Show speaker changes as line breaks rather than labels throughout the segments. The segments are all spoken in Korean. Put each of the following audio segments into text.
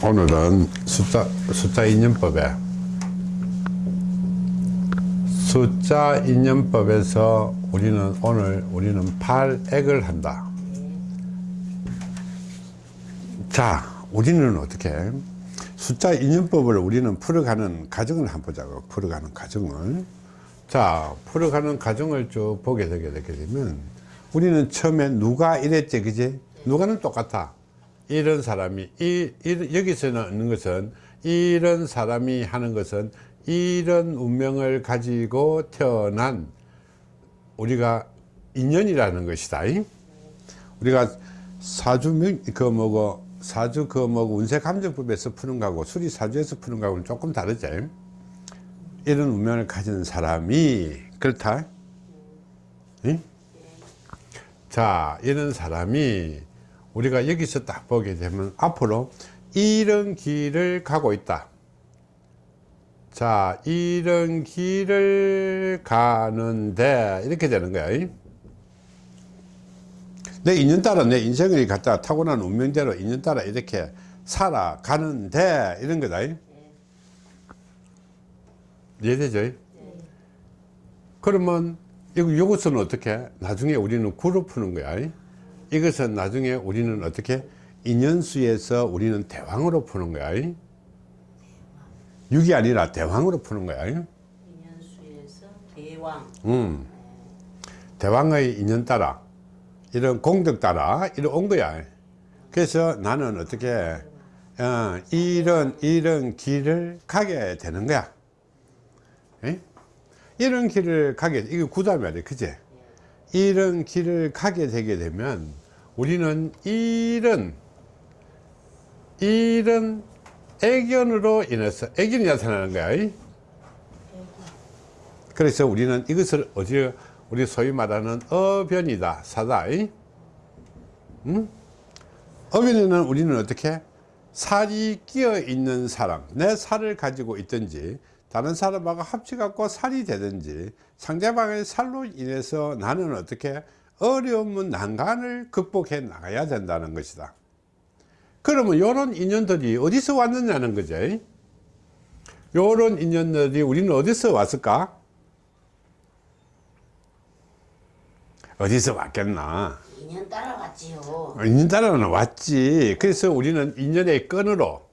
오늘은 숫자, 숫자 인연법에 숫자 인연법에서 우리는 오늘 우리는 8액을 한다. 자 우리는 어떻게? 숫자 인연법을 우리는 풀어가는 과정을 한번 보자고 풀어가는 과정을. 자 풀어가는 과정을 쭉 보게 되게 되게 되면 우리는 처음에 누가 이랬지 그지? 누가는 똑같아 이런 사람이 이, 이 여기서 있는 것은 이런 사람이 하는 것은 이런 운명을 가지고 태어난 우리가 인연이라는 것이다. 우리가 사주 그 뭐고 사주 그 뭐고 운세 감정법에서 푸는 거하고 수리 사주에서 푸는 거하고는 조금 다르지. 이런 운명을 가진 사람이 그렇다. 응? 자 이런 사람이 우리가 여기서 딱 보게 되면 앞으로 이런 길을 가고 있다. 자 이런 길을 가는데 이렇게 되는 거야. 내 인연 따라 내 인생을 갖다 타고난 운명대로 인연 따라 이렇게 살아가는데 이런 거다. 이해되죠? 그러면 이것은 어떻게? 나중에 우리는 구로 푸는 거야 이것은 나중에 우리는 어떻게 인연수에서 우리는 대왕으로 푸는 거야? 6이 아니라 대왕으로 푸는 거야?
인연수에서 대왕.
음. 대왕의 인연 따라 이런 공덕 따라 이런 온 거야. 그래서 나는 어떻게 어, 이런 이런 길을 가게 되는 거야. 에? 이런 길을 가게 이게 구다 말이야 그제 이런 길을 가게 되게 되면 우리는 이런 이런 애견으로 인해서 애견이 나타나는 거야 그래서 우리는 이것을 어디 우리 소위 말하는 어변이다 사다 응? 어변에는 우리는 어떻게? 살이 끼어 있는 사람 내 살을 가지고 있든지 다른 사람하고 합쳐 갖고 살이 되든지 상대방의 살로 인해서 나는 어떻게 어려운 난간을 극복해 나가야 된다는 것이다. 그러면 이런 인연들이 어디서 왔느냐는 거죠. 이런 인연들이 우리는 어디서 왔을까? 어디서 왔겠나?
인연 따라 왔지요.
인연 따라는 왔지. 그래서 우리는 인연의 끈으로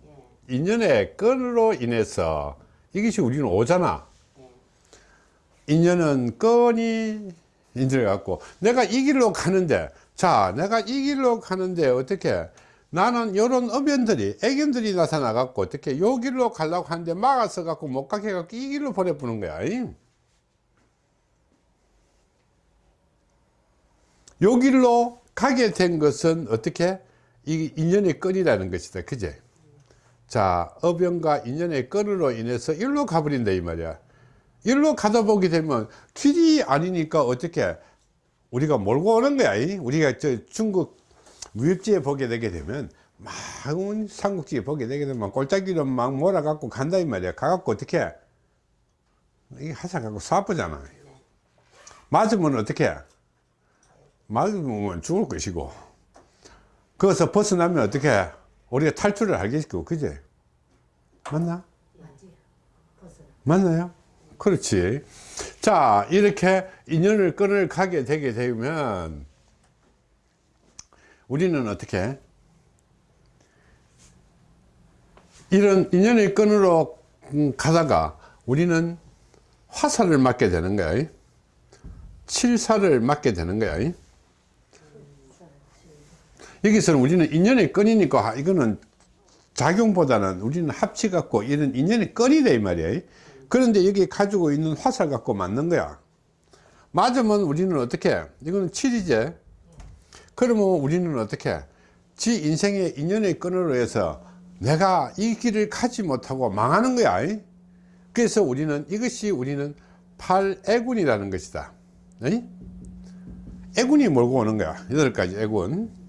인연의 끈으로 인해서 이것이 우리는 오잖아. 인연은 끈이 인연을 갖고. 내가 이 길로 가는데 자 내가 이 길로 가는데 어떻게? 나는 이런 어변들이 애견들이 나타나 갖고 어떻게 요 길로 가려고 하는데 막아서 갖고 못 가게 해갖고 이 길로 보내보는 거야 요 길로 가게 된 것은 어떻게? 이 인연의 끈이라는 것이다. 그제 자 어병과 인연의 끈으로 인해서 일로 가버린다 이 말이야. 일로 가다 보게 되면 길이 아니니까 어떻게 우리가 몰고 오는 거야 우리가 저 중국 무역지에 보게 되게 되면 막 삼국지에 보게 되게 되면 골짜기로 막 몰아 갖고 간다 이 말이야. 가갖고 어떻게? 이게 하사 갖고 쏴보잖아. 맞으면 어떻게? 맞으면 죽을 것이고. 거기서 벗어나면 어떻게 우리가 탈출을 하겠고 그제 맞나? 맞나요? 그렇지. 자 이렇게 인연을 끈을 가게 되게 되면 우리는 어떻게? 이런 인연의 끈으로 가다가 우리는 화살을 맞게 되는 거야. 칠사를 맞게 되는 거야 여기서는 우리는 인연의 끈이니까 이거는 작용보다는 우리는 합치 갖고 이런 인연의 끈이다 이 말이야. 그런데 여기 가지고 있는 화살 갖고 맞는 거야. 맞으면 우리는 어떻게 이거는 7이제 그러면 우리는 어떻게 지 인생의 인연의 끈으로 해서 내가 이 길을 가지 못하고 망하는 거야. 그래서 우리는 이것이 우리는 팔애군이라는 것이다. 애군이 몰고 오는 거야. 여덟 가지 애군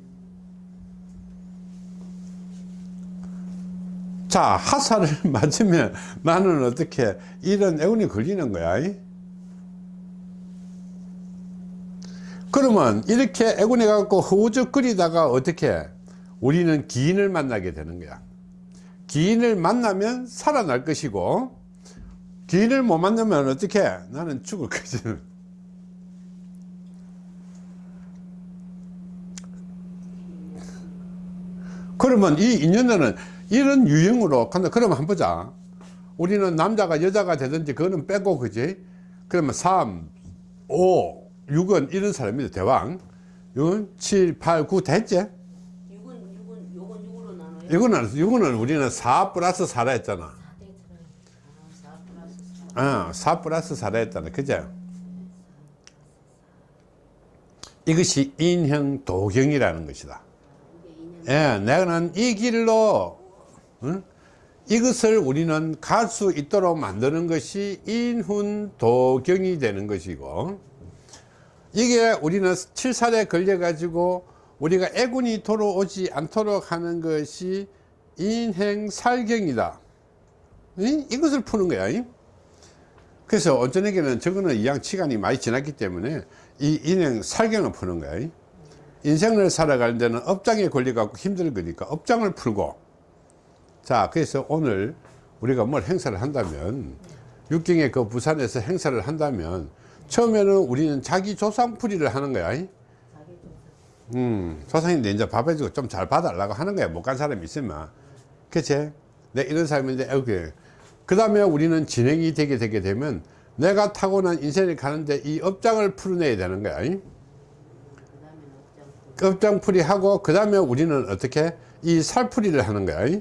자 하사를 맞으면 나는 어떻게 이런 애운이 걸리는 거야? 그러면 이렇게 애군해 갖고 허우적거리다가 어떻게 우리는 기인을 만나게 되는 거야? 기인을 만나면 살아날 것이고 기인을 못 만나면 어떻게 나는 죽을 거지? 그러면 이 인연은 이런 유형으로 간다. 그러면 한번 보자. 우리는 남자가 여자가 되든지 그거는 빼고 그지? 그러면 3 5 6은 이런 사람이다. 대왕. 6 7 8 9 됐지?
6은 6은 요건 6으로 나눠요.
이거는 이거는 우리는 4 플러스 4라 했잖아.
아, 4 플러스 4.
어, 4 플러스 4라 했잖아. 그죠? 이것이 인형 도경이라는 것이다.
이게 2년
예, 내가는 이 길로 응? 이것을 우리는 갈 수 있도록 만드는 것이 인훈도경이 되는 것이고 이게 우리는 칠살에 걸려 가지고 우리가 애군이 돌아오지 않도록 하는 것이 인행살경이다 응? 이것을 푸는 거야 응? 그래서 어쩌에게는 저거는 이양 시간이 많이 지났기 때문에 이 인행살경을 푸는 거야 응? 인생을 살아갈 때는 업장에 걸려 갖고 힘들 거니까 업장을 풀고 자 그래서 오늘 우리가 뭘 행사를 한다면 육경에 그 부산에서 행사를 한다면 처음에는 우리는 자기 조상풀이를 하는 거야. 음, 조상인데 이제 밥 해주고 좀 잘 봐달라고 하는 거야. 못 간 사람이 있으면. 그치? 내 이런 사람인데 이렇게 그 다음에 우리는 진행이 되게 되게 되면 내가 타고난 인생을 가는데 이 업장을 풀어내야 되는 거야. 업장풀이. 하고 그 다음에 우리는 어떻게? 이 살풀이를 하는 거야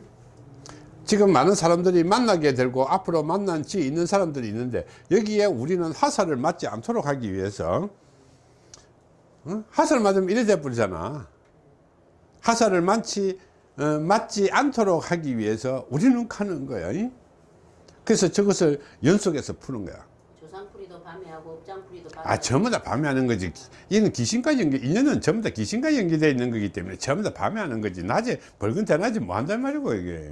지금 많은 사람들이 만나게 되고 앞으로 만난 지 있는 사람들이 있는데 여기에 우리는 화살을 맞지 않도록 하기 위해서 어? 화살 맞으면 이래 돼 버리잖아. 화살을 맞지 어, 맞지 않도록 하기 위해서 우리는 가는 거야 그래서 저것을 연속해서 푸는 거야.
조상풀이도 밤에 하고 업장풀이도 밤에
아 전부 다 밤에 하는 거지. 이는 귀신과 연계 인연은 전부 다 귀신과 연계되어 있는 거기 때문에 전부 다 밤에 하는 거지. 낮에 벌건 대낮에 뭐 한단 말이고 이게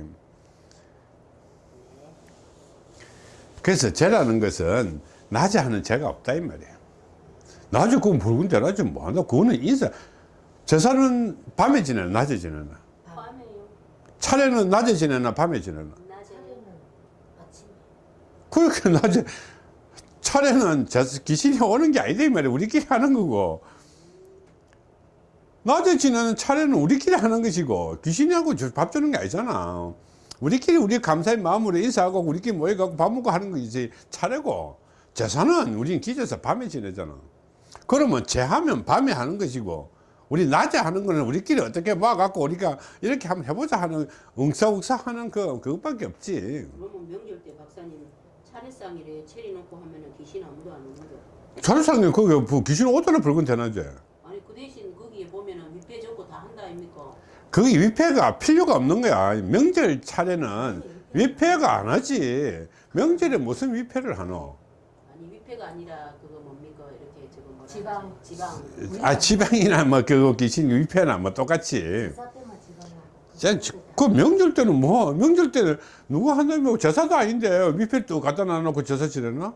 그래서 죄라는 것은 낮에 하는 죄가 없다 이 말이에요. 낮에 그건 벌건 대낮에 뭐 한다 그거는 인사. 제사는 밤에 지내나 낮에 지내나?
밤에요.
차례는 낮에 지내나 밤에 지내나?
낮에 아침에
그렇게 낮에 차례는 제- 귀신이 오는 게 아니다 이 말이야 우리끼리 하는 거고. 낮에 지내는 차례는 우리끼리 하는 것이고 귀신이하고 저- 밥 주는 게 아니잖아 우리끼리 우리 감사의 마음으로 인사하고 우리끼리 모여갖고 밥 먹고 하는 것이지 차례고 제사는 우리는 기재서 밤에 지내잖아 그러면 제하면 밤에 하는 것이고 우리 낮에 하는 거는 우리끼리 어떻게 모아갖고 우리가 이렇게 한번 해보자 하는 웅사웅사 하는 그, 그것밖에 없지
그러면 명절 때 박사님 차례상이래 체리 놓고 하면은 귀신 아무도 안 오는 거.
차례상에 거기 그 귀신 오더나 붉은 대낮에
아니 그 대신 거기에 보면은 밑에 적고 다 한다 아닙니까?
그 위패가 필요가 없는 거야. 명절 차례는 위패가 안 하지. 명절에 무슨 위패를 하노?
아니 위패가 아니라 그거 뭡니까? 이렇게 저거
지방.
지방.
아 지방이나 뭐그 귀신 위패나 뭐 똑같이. 그 명절 때는 뭐 명절 때는 누가 한다면 제사도 아닌데 위패 또 갖다 놔놓고 제사 지내나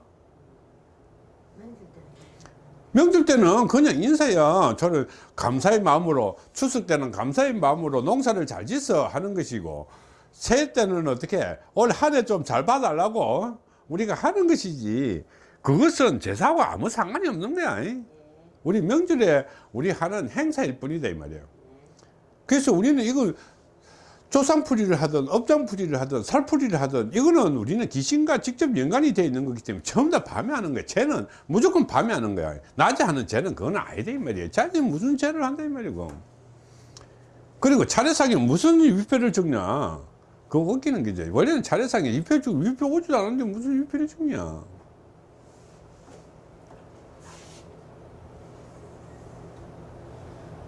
명절 때는 그냥 인사야 저는 감사의 마음으로 추석 때는 감사의 마음으로 농사를 잘 짓어 하는 것이고 새해 때는 어떻게 올 한 해 좀 잘 봐달라고 우리가 하는 것이지. 그것은 제사하고 아무 상관이 없는 거야. 우리 명절에 우리 하는 행사일 뿐이다 이 말이에요. 그래서 우리는 이걸 조상풀이를 하든 업장풀이를 하든 살풀이를 하든 이거는 우리는 귀신과 직접 연관이 되어 있는 거기 때문에 전부 다 밤에 하는 거야 쟤는 무조건 밤에 하는 거야. 낮에 하는 쟤는 그건 아니다 이 말이에요. 자기 무슨 죄를 한다 이 말이고. 그리고 차례상에 무슨 위패를 적냐? 그거 웃기는 거지 원래는 차례상에 위패 주 위패 오지도 않았는데 무슨 위패를 적냐?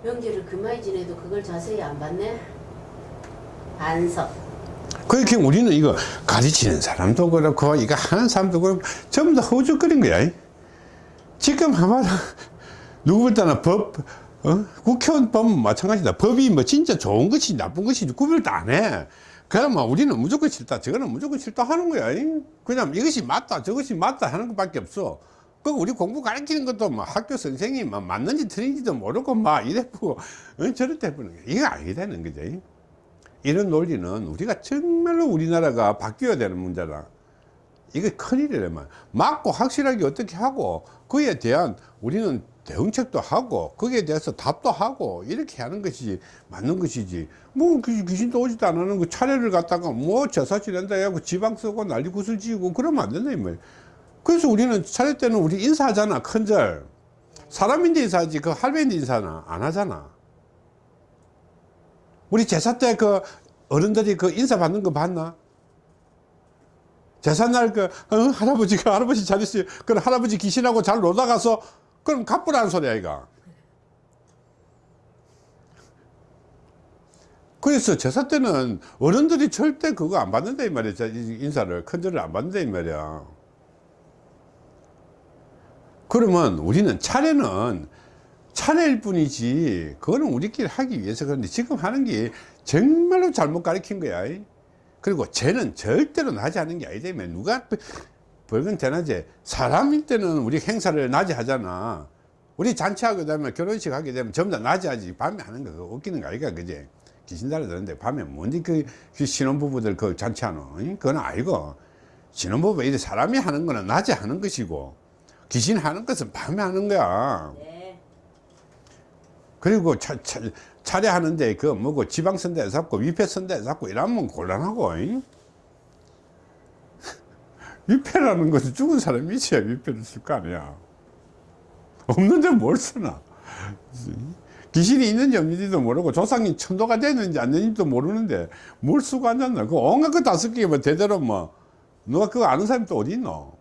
명절을 그마이 지내도 그걸 자세히 안 봤네. 반석.
그렇게 우리는 이거 가르치는 사람도 그렇고 이거 하는 사람도 그렇고 전부 다 허우적거린 거야. 지금 아마 누구보다나 법 어? 국회의원 법은 마찬가지다. 법이 뭐 진짜 좋은 것이 나쁜 것이 구별도 안해. 그러면 우리는 무조건 싫다. 저거는 무조건 싫다 하는 거야. 그냥 이것이 맞다 저것이 맞다 하는 것밖에 없어. 그 우리 공부 가르치는 것도 뭐 학교 선생님이 뭐 맞는지 틀린지도 모르고 막 이래 보고 어? 저렇게 해보는 거야. 이거 아니다는 거지 이런 논리는 우리가 정말로 우리나라가 바뀌어야 되는 문제다. 이게 큰일이래만 맞고 확실하게 어떻게 하고 그에 대한 우리는 대응책도 하고 거기에 대해서 답도 하고 이렇게 하는 것이지 맞는 것이지. 뭐 귀- 귀신도 오지도 않는 그 차례를 갖다가 뭐 제사 지낸다 해갖고 지방 쓰고 난리 구슬 지고 그러면 안 된다 이 말이야 그래서 우리는 차례 때는 우리 인사하잖아 큰절. 사람인데 인사하지 그 할배인데 인사는 안 하잖아 우리 제사 때 그 어른들이 그 인사 받는 거 봤나? 제삿날 그 어, 할아버지가 할아버지 잘 있어요. 그럼 할아버지 귀신하고 잘 놀다 가서 그럼 갚으라는 소리야 이가. 그래서 제사 때는 어른들이 절대 그거 안 받는다 이 말이야. 인사를 큰절을 안 받는다 이 말이야. 그러면 우리는 차례는 차례일 뿐이지 그거는 우리끼리 하기 위해서 그런데 지금 하는 게 정말로 잘못 가르친 거야. 그리고 죄는 절대로 나지 않은 게 아니다 면 누가 벌건 대낮에 사람일 때는 우리 행사를 낮에 하잖아. 우리 잔치하게 되면 결혼식 하게 되면 전부 다 낮에 하지. 밤에 하는 거 웃기는 거 아이가 그지? 귀신 달아드는데 밤에 뭔지 그, 그 신혼부부들 그 잔치하노? 응? 그건 알고 신혼부부 이제 사람이 하는 거는 낮에 하는 것이고 귀신 하는 것은 밤에 하는 거야.
네.
그리고 차, 차, 차례하는데 그 뭐고 지방선대 잡고 위패선대 잡고 이러면 곤란하고 잉? 위패라는 것은 죽은 사람이 있어야 위패를 쓸 거 아니야. 없는데 뭘 쓰나? 귀신이 있는지 없는지도 모르고 조상이 천도가 됐는지 안 됐는지도 모르는데 뭘 쓰고 앉았나? 그 온갖 거다 쓸게 뭐 대대로 뭐. 누가 그거 아는 사람이 또 어디 있노?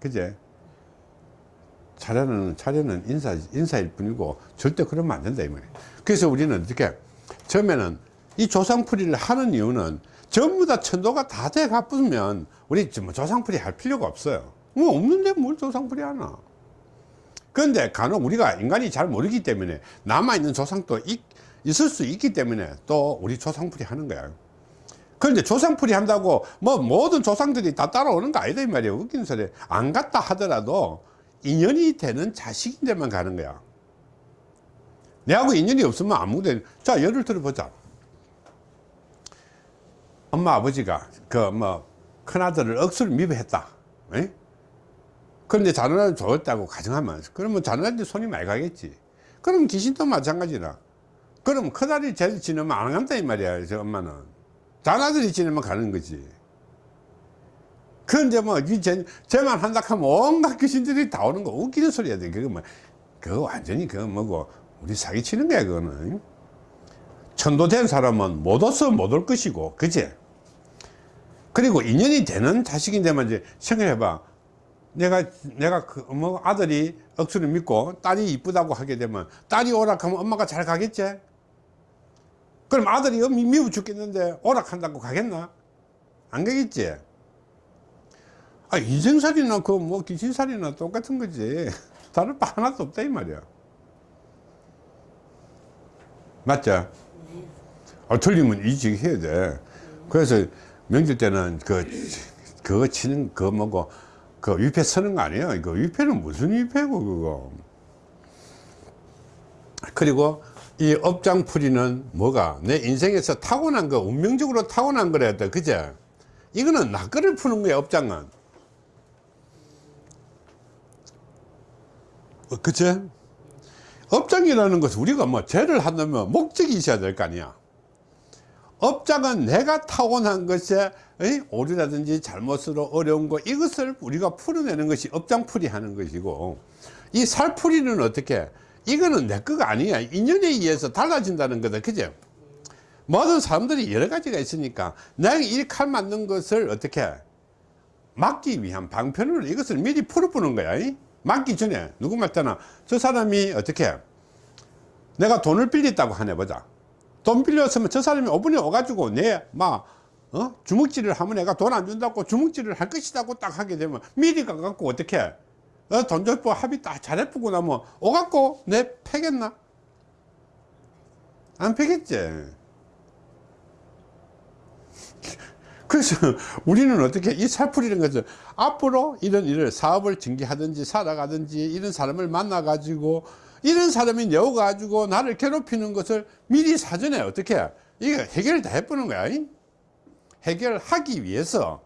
그제 차례는 차례는 인사 인사일 뿐이고 절대 그러면 안 된다 이 말이에요. 그래서 우리는 이렇게 처음에는 이 조상풀이를 하는 이유는 전부 다 천도가 다 돼 갚으면 우리 뭐 조상풀이 할 필요가 없어요. 뭐 없는데 뭘 조상풀이 하나? 그런데 간혹 우리가 인간이 잘 모르기 때문에 남아 있는 조상도 있, 있을 수 있기 때문에 또 우리 조상풀이 하는 거야. 그런데 조상풀이 한다고 뭐 모든 조상들이 다 따라오는 거 아니다 이 말이에요. 웃기는 소리. 안 갔다 하더라도 인연이 되는 자식인데만 가는 거야. 내하고 인연이 없으면 아무도 자 예를 들어 보자. 엄마 아버지가 그 뭐 큰아들을 억수로 미워했다. 에? 그런데 자녀를 좋았다고 가정하면 그러면 자녀한테 손이 많이 가겠지. 그럼 귀신도 마찬가지라. 그럼 큰아들이 지내면 안 간다 이 말이야 저 엄마는. 자녀들이 지내면 가는 거지. 그런데 뭐, 쟤만 한다 하면 온갖 귀신들이 다 오는 거 웃기는 소리야 돼. 그거 뭐, 그거 완전히 그거 뭐고, 우리 사기치는 거야, 그거는. 천도된 사람은 못 와서 못 올 것이고, 그지? 그리고 인연이 되는 자식인데만 이제 생각해봐. 내가, 내가 그, 뭐, 아들이 억수를 믿고 딸이 이쁘다고 하게 되면 딸이 오락하면 엄마가 잘 가겠지? 그럼 아들이 미워 죽겠는데 오락한다고 가겠나? 안 가겠지? 아, 인생살이나 그 뭐 귀신살이나 똑같은 거지. 다를 바 하나도 없다 이 말이야. 맞죠? 아, 틀리면 이직 해야 돼. 그래서 명절 때는 그, 그거 치는, 그 뭐고, 그 위패 서는 거 아니에요. 그 위패는 무슨 위패고, 그거. 그리고 이 업장풀이는 뭐가 내 인생에서 타고난 거, 운명적으로 타고난 거래야 돼. 그제? 이거는 낚거를 푸는 거야, 업장은. 그치? 업장이라는 것은 우리가 뭐 죄를 한다면 목적이 있어야 될 거 아니야. 업장은 내가 타고난 것에 의 오류라든지 잘못으로 어려운 거 이것을 우리가 풀어내는 것이 업장풀이 하는 것이고 이 살풀이는 어떻게? 이거는 내 거가 아니야. 인연에 의해서 달라진다는 거다. 그죠 모든 사람들이 여러 가지가 있으니까 내가 이 칼 맞는 것을 어떻게? 막기 위한 방편으로 이것을 미리 풀어보는 거야 이? 맞기 전에 누구 맞잖아 저 사람이 어떻게 내가 돈을 빌렸다고 하네 보자 돈 빌렸으면 저 사람이 오분에 와가지고 내막 어? 주먹질을 하면 내가 돈 안 준다고 주먹질을 할 것이라고 딱 하게 되면 미리 가갖고 어떻게 어, 돈 줬고 합의 딱 잘해보고 나면 오갖고 내 패겠나? 안 패겠지 그래서 우리는 어떻게 이 살풀이라는 것은 앞으로 이런 일을 사업을 전개하든지 살아가든지 이런 사람을 만나 가지고 이런 사람이 여가지고 나를 괴롭히는 것을 미리 사전에 어떻게 이게 해결을 다 해보는 거야. 이? 해결하기 위해서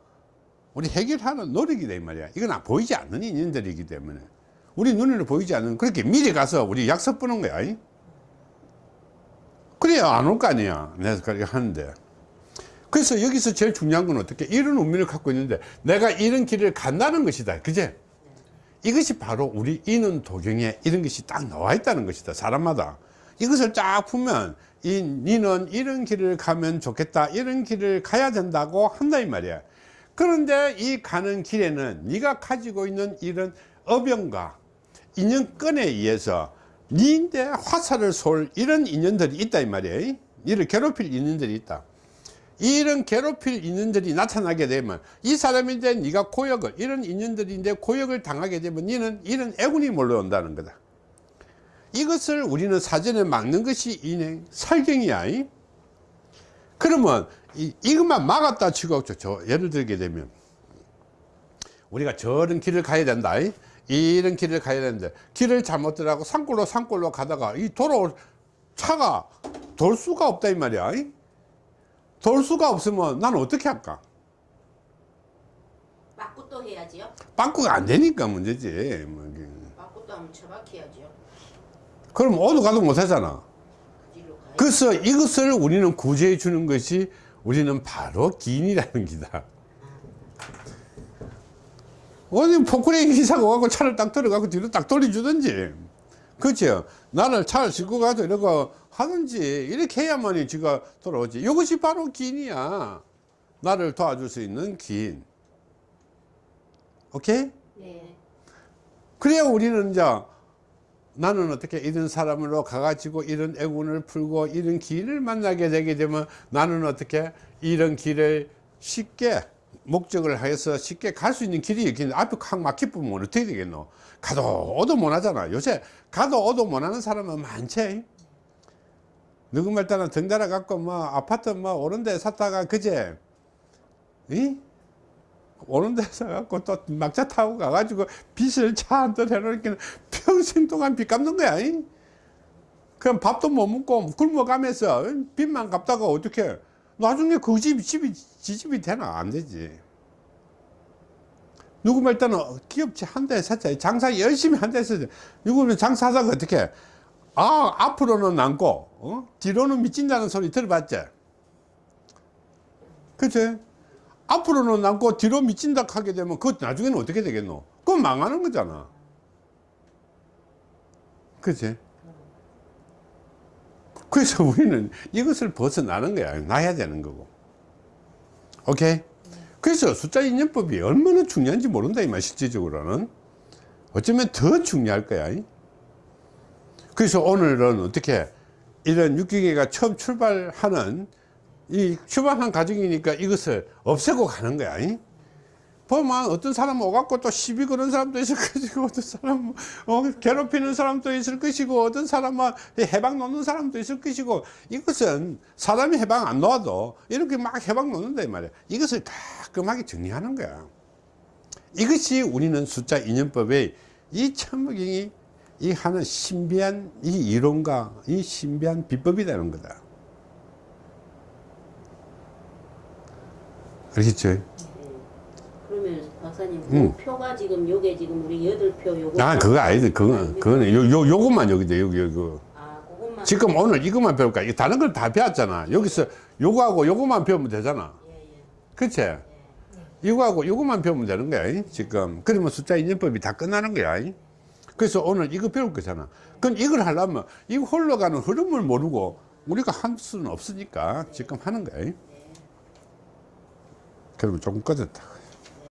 우리 해결하는 노력이다 이 말이야. 이건 안 보이지 않는 인연들이기 때문에 우리 눈에는 보이지 않는 그렇게 미리 가서 우리 약속 보는 거야. 이? 그래야 안 올 거 아니야. 내가 그렇게 하는데. 그래서 여기서 제일 중요한 건 어떻게 이런 운명을 갖고 있는데 내가 이런 길을 간다는 것이다. 그제? 이것이 바로 우리 인은 도경에 이런 것이 딱 나와 있다는 것이다. 사람마다. 이것을 쫙 보면 이 니는 이런 길을 가면 좋겠다. 이런 길을 가야 된다고 한다 이 말이야. 그런데 이 가는 길에는 네가 가지고 있는 이런 어병과 인연권에 의해서 니인데 화살을 쏠 이런 인연들이 있다 이 말이야. 이를 괴롭힐 인연들이 있다. 이런 괴롭힐 인연들이 나타나게 되면 이 사람인데 네가 고역을 이런 인연들인데 고역을 당하게 되면 너는 이런 애군이 몰려온다는 거다 이것을 우리는 사전에 막는 것이 인행 살경이야 이? 그러면 이, 이것만 막았다 치고 저, 저 예를 들게 되면 우리가 저런 길을 가야 된다 이? 이런 길을 가야 되는데 길을 잘못 들어가고 산골로 산골로 가다가 이 도로 차가 돌 수가 없다 이 말이야 이? 돌 수가 없으면 나는 어떻게 할까?
맞고 또 해야지요.
바꾸가 안 되니까 문제지. 뭐 이게.
맞고 또 하면 처박혀야죠.
그럼 어디 가도 못 하잖아.
가야
그래서 이것을 우리는 구제해 주는 것이 우리는 바로 기인이라는 기다. 어디 포크레인 기사가 와고 차를 딱 들어가고 뒤로 딱 돌려주든지. 그렇죠. 나를 차를 싣고 가서 이러고 하든지 이렇게 해야만이 지가 돌아오지. 이것이 바로 기인이야. 나를 도와줄 수 있는 기인. 오케이?
네.
그래야 우리는 이제 나는 어떻게 이런 사람으로 가가지고 이런 애군을 풀고 이런 길을 만나게 되게 되면 나는 어떻게 이런 길을 쉽게 목적을 해서 쉽게 갈 수 있는 길이 있겠는데 앞에 확 막히면 어떻게 되겠노 가도 오도 못 하잖아 요새 가도 오도 못 하는 사람은 많지 누구 말따나 덩달아 갖고 뭐 아파트 뭐 오른 데 샀다가 그제 이? 오는 데 사갖고 또 막차 타고 가가지고 빚을 차 한듯 해놓으니까 평생 동안 빚 갚는 거야. 이? 그럼 밥도 못 먹고 굶어가면서 빚만 갚다가 어떻게 나중에 그 집, 집이, 지 집이 되나? 안 되지. 누구 말 때는 기업체 한대 샀자 장사 열심히 한대 샀자 누구는 장사하다가 어떻게 아 앞으로는 남고 어? 뒤로는 미친다는 소리 들어봤지? 그치? 앞으로는 남고 뒤로 미친다 하게 되면 그 나중에는 어떻게 되겠노? 그건 망하는 거잖아. 그치? 그래서 우리는 이것을 벗어나는 거야. 나야 되는 거고. 오케이? 그래서 숫자 인연법이 얼마나 중요한지 모른다, 이 말, 실질적으로는. 어쩌면 더 중요할 거야. 이? 그래서 오늘은 어떻게 이런 육경이가 처음 출발하는 이 출발한 과정이니까 이것을 없애고 가는 거야. 이? 보면 어떤 사람은 오갖고 또 시비 거는 사람도 있을 것이고 어떤 사람은 어, 괴롭히는 사람도 있을 것이고 어떤 사람은 해방 놓는 사람도 있을 것이고 이것은 사람이 해방 안 놓아도 이렇게 막 해방 놓는다 이 말이야 이것을 깔끔하게 정리하는 거야 이것이 우리는 숫자 인연법의 이 천무경이 이 하는 신비한 이 이론과 이 신비한 비법이라는 거다 알겠죠?
박사님
음.
그 표가 지금 요게 지금 우리 여덟 표 요거
아 그거 아니지. 그거는 그거는 요, 요, 요것만 여기다 여기 여기.
아 그것만.
지금 오늘 이것만 배울까? 이 다른 걸 다 배웠잖아. 여기서 요거하고 요거만 배우면 되잖아.
예 예.
그치? 이거하고 요거만 배우면 되는 거야 이? 지금. 그러면 숫자 인연법이 다 끝나는 거야 이? 그래서 오늘 이거 배울 거잖아. 그럼 이걸 하려면 이 흘러가는 흐름을 모르고 우리가 할 수는 없으니까 지금 하는 거야 이? 그러면 조금 꺼졌다